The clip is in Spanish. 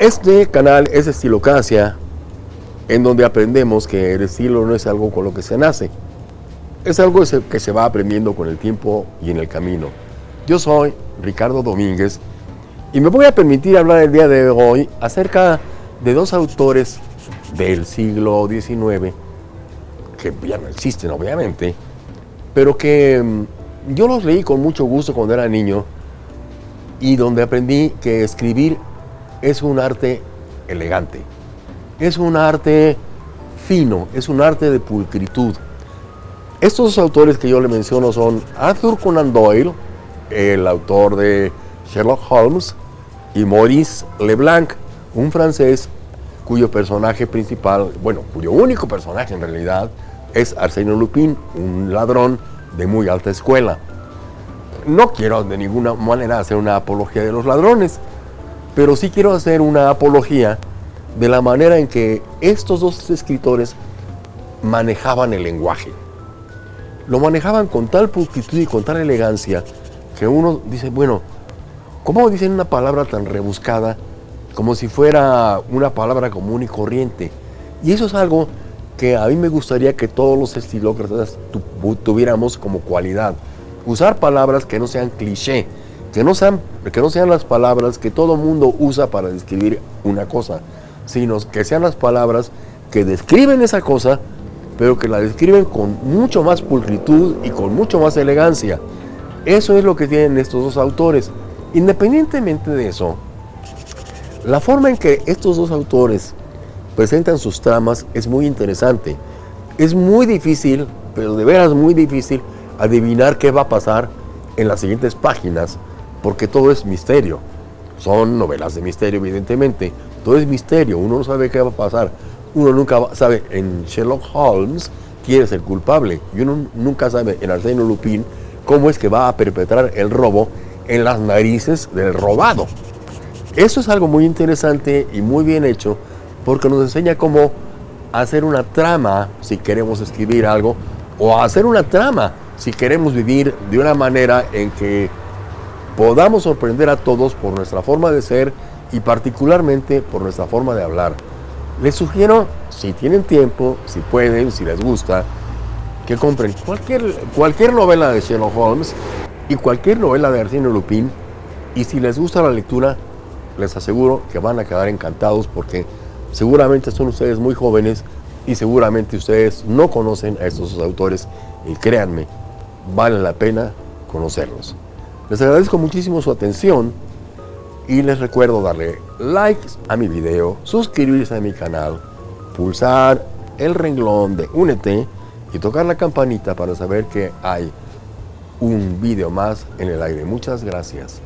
Este canal es Estilocacia, en donde aprendemos que el estilo no es algo con lo que se nace, es algo que se va aprendiendo con el tiempo y en el camino. Yo soy Ricardo Domínguez y me voy a permitir hablar el día de hoy acerca de dos autores del siglo XIX, que ya no existen obviamente, pero que mm, yo los leí con mucho gusto cuando era niño y donde aprendí que escribir es un arte elegante, es un arte fino, es un arte de pulcritud. Estos autores que yo le menciono son Arthur Conan Doyle, el autor de Sherlock Holmes, y Maurice Leblanc, un francés cuyo personaje principal, bueno, cuyo único personaje en realidad es Arsène Lupin, un ladrón de muy alta escuela. No quiero de ninguna manera hacer una apología de los ladrones, pero sí quiero hacer una apología de la manera en que estos dos escritores manejaban el lenguaje. Lo manejaban con tal pulcritud y con tal elegancia que uno dice, bueno, ¿cómo dicen una palabra tan rebuscada como si fuera una palabra común y corriente? Y eso es algo que a mí me gustaría que todos los estilócratas tuviéramos como cualidad. Usar palabras que no sean cliché, que no sean, que no sean las palabras que todo mundo usa para describir una cosa, sino que sean las palabras que describen esa cosa, pero que la describen con mucho más pulcritud y con mucho más elegancia. Eso es lo que tienen estos dos autores. Independientemente de eso, la forma en que estos dos autores presentan sus tramas es muy interesante. Es muy difícil, pero de veras muy difícil, adivinar qué va a pasar en las siguientes páginas porque todo es misterio. Son novelas de misterio, evidentemente. Todo es misterio, uno no sabe qué va a pasar. Uno nunca sabe en Sherlock Holmes quién es el culpable. Y uno nunca sabe en Arsène Lupin cómo es que va a perpetrar el robo en las narices del robado. Eso es algo muy interesante y muy bien hecho porque nos enseña cómo hacer una trama si queremos escribir algo o hacer una trama si queremos vivir de una manera en que podamos sorprender a todos por nuestra forma de ser y particularmente por nuestra forma de hablar. Les sugiero, si tienen tiempo, si pueden, si les gusta, que compren cualquier, cualquier novela de Sherlock Holmes y cualquier novela de Arsène Lupin y si les gusta la lectura, les aseguro que van a quedar encantados porque seguramente son ustedes muy jóvenes y seguramente ustedes no conocen a estos autores y créanme, vale la pena conocerlos. Les agradezco muchísimo su atención y les recuerdo darle like a mi video, suscribirse a mi canal, pulsar el renglón de Únete y tocar la campanita para saber que hay un video más en el aire. Muchas gracias.